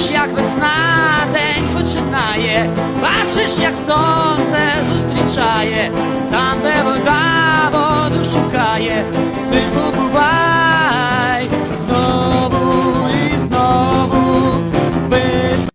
Бачиш, як весна день починає, бачиш, як сонце зустрічає, там, де вода воду шукає, ти